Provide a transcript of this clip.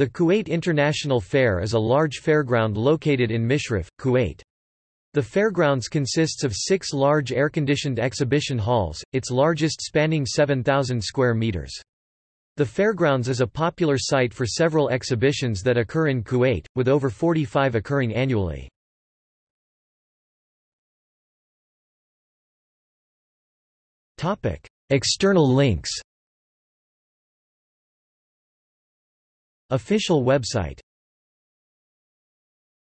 The Kuwait International Fair is a large fairground located in Mishrif, Kuwait. The fairgrounds consists of six large air-conditioned exhibition halls, its largest spanning 7,000 square meters. The fairgrounds is a popular site for several exhibitions that occur in Kuwait, with over 45 occurring annually. External links Official website